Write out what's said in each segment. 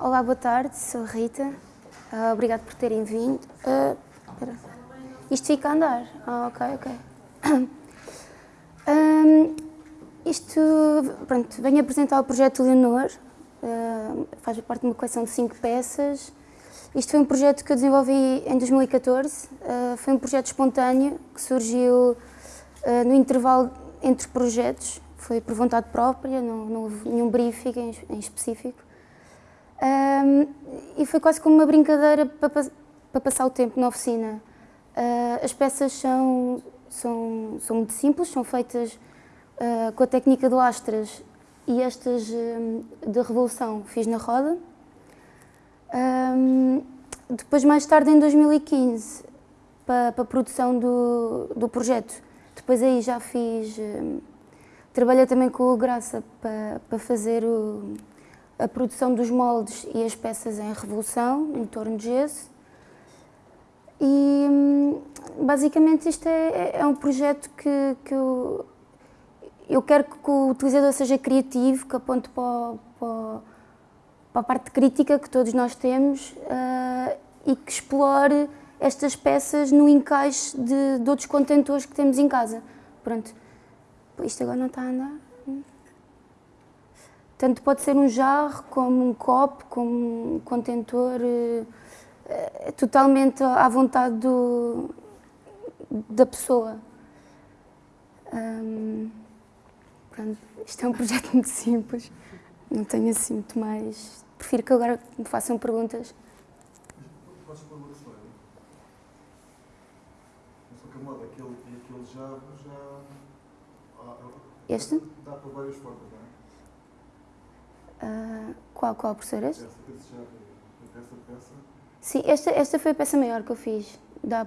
Olá, boa tarde, sou a Rita. Uh, obrigado por terem vindo. Uh, isto fica a andar? Ah, ok, ok. Um, isto, pronto, venho apresentar o projeto Leonor, uh, faz parte de uma coleção de cinco peças. Isto foi um projeto que eu desenvolvi em 2014, foi um projeto espontâneo que surgiu no intervalo entre projetos, foi por vontade própria, não, não houve nenhum briefing em, em específico. Um, e foi quase como uma brincadeira para, para passar o tempo na oficina. Uh, as peças são, são, são muito simples, são feitas uh, com a técnica do Astras e estas um, de revolução fiz na roda. Um, depois, mais tarde, em 2015, para, para a produção do, do projeto, depois aí já fiz... trabalhei também com o Graça para, para fazer o a produção dos moldes e as peças em revolução, em torno de gesso. E hum, basicamente isto é, é, é um projeto que, que eu, eu quero que o utilizador seja criativo, que aponte para, para, para a parte crítica que todos nós temos uh, e que explore estas peças no encaixe de, de outros contentores que temos em casa. Pronto, isto agora não está a andar. Tanto pode ser um jarro, como um copo, como um contentor, é, totalmente à vontade do, da pessoa. Hum, pronto, isto é um projeto muito simples, não tenho assim muito mais... Prefiro que agora me façam perguntas. Podes pôr uma história? Que a moda, aquele, aquele jarro já... Este? Dá para várias formas, não é? Uh, qual, qual, professor? Este? Essa, essa peça? Sim, esta, esta foi a peça maior que eu fiz. Dá,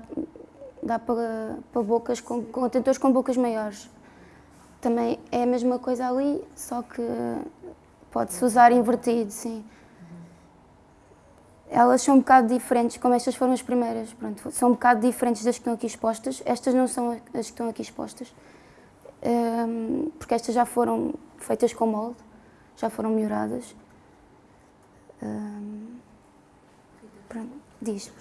dá para, para bocas, com, contentores com bocas maiores. Também é a mesma coisa ali, só que pode-se usar invertido, sim. Elas são um bocado diferentes, como estas foram as primeiras, pronto, são um bocado diferentes das que estão aqui expostas. Estas não são as que estão aqui expostas, um, porque estas já foram feitas com molde já foram melhoradas. Pronto, diz.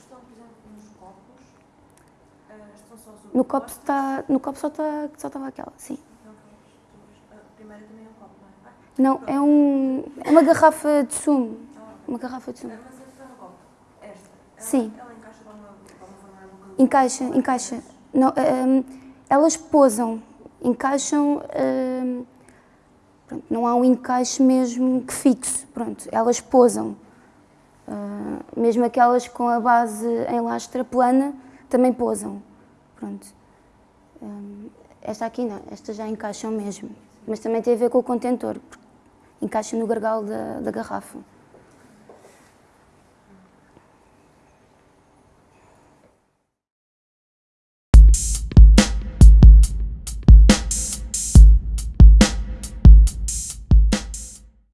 No copo está, no copo só está, só estava aquela, sim. Também é um copo, não é? É um, é uma garrafa de sumo, uma garrafa de sumo. Esta, sim. Encaixa, encaixa. Não, um, elas posam, encaixam um, Pronto, não há um encaixe mesmo que fixe, pronto, elas posam. Uh, mesmo aquelas com a base em lastra plana também posam. Pronto. Um, esta aqui não, estas já encaixam mesmo. Mas também tem a ver com o contentor, encaixa no gargalo da, da garrafa.